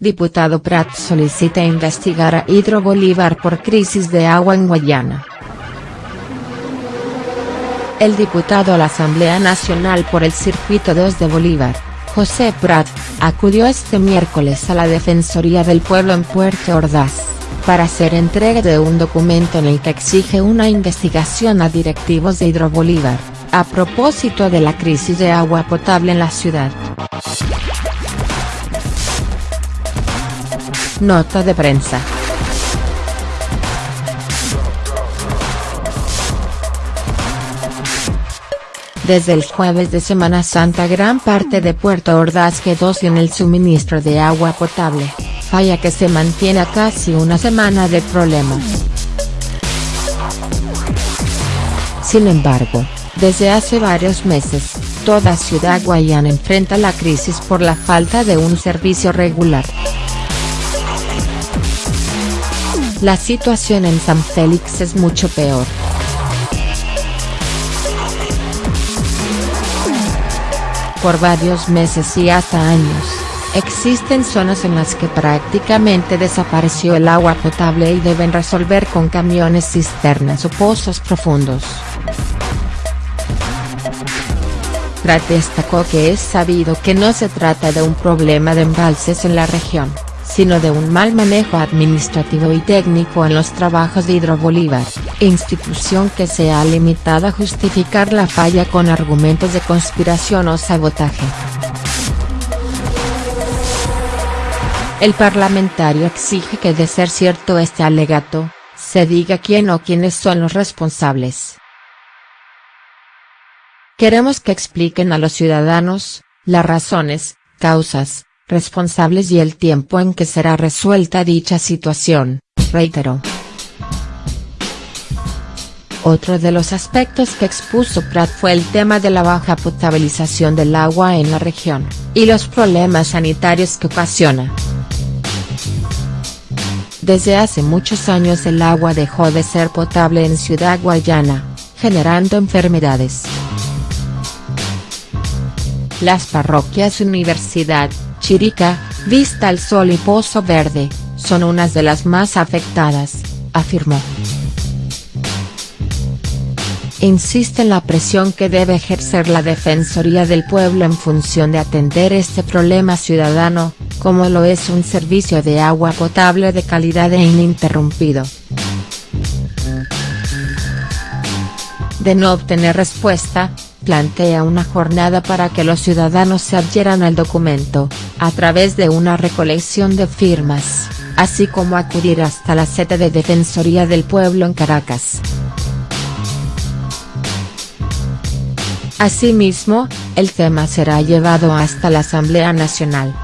Diputado Prat solicita investigar a Hidro Bolívar por crisis de agua en Guayana. El diputado a la Asamblea Nacional por el Circuito 2 de Bolívar, José Prat, acudió este miércoles a la Defensoría del Pueblo en Puerto Ordaz, para hacer entrega de un documento en el que exige una investigación a directivos de Hidro Bolívar, a propósito de la crisis de agua potable en la ciudad. Nota de prensa. Desde el jueves de Semana Santa gran parte de Puerto Ordaz quedó sin el suministro de agua potable, falla que se mantiene a casi una semana de problemas. Sin embargo, desde hace varios meses, toda Ciudad Guayana enfrenta la crisis por la falta de un servicio regular. La situación en San Félix es mucho peor. Por varios meses y hasta años, existen zonas en las que prácticamente desapareció el agua potable y deben resolver con camiones cisternas o pozos profundos. Prat destacó que es sabido que no se trata de un problema de embalses en la región sino de un mal manejo administrativo y técnico en los trabajos de Hidrobolívar, institución que se ha limitado a justificar la falla con argumentos de conspiración o sabotaje. El parlamentario exige que de ser cierto este alegato, se diga quién o quiénes son los responsables. Queremos que expliquen a los ciudadanos, las razones, causas, responsables y el tiempo en que será resuelta dicha situación, reiteró. Otro de los aspectos que expuso Prat fue el tema de la baja potabilización del agua en la región, y los problemas sanitarios que ocasiona. Desde hace muchos años el agua dejó de ser potable en Ciudad Guayana, generando enfermedades. Las parroquias Universidad, Chirica, Vista al Sol y Pozo Verde, son unas de las más afectadas, afirmó. Insiste en la presión que debe ejercer la Defensoría del Pueblo en función de atender este problema ciudadano, como lo es un servicio de agua potable de calidad e ininterrumpido. De no obtener respuesta, plantea una jornada para que los ciudadanos se adhieran al documento, a través de una recolección de firmas, así como acudir hasta la sede de Defensoría del Pueblo en Caracas. Asimismo, el tema será llevado hasta la Asamblea Nacional.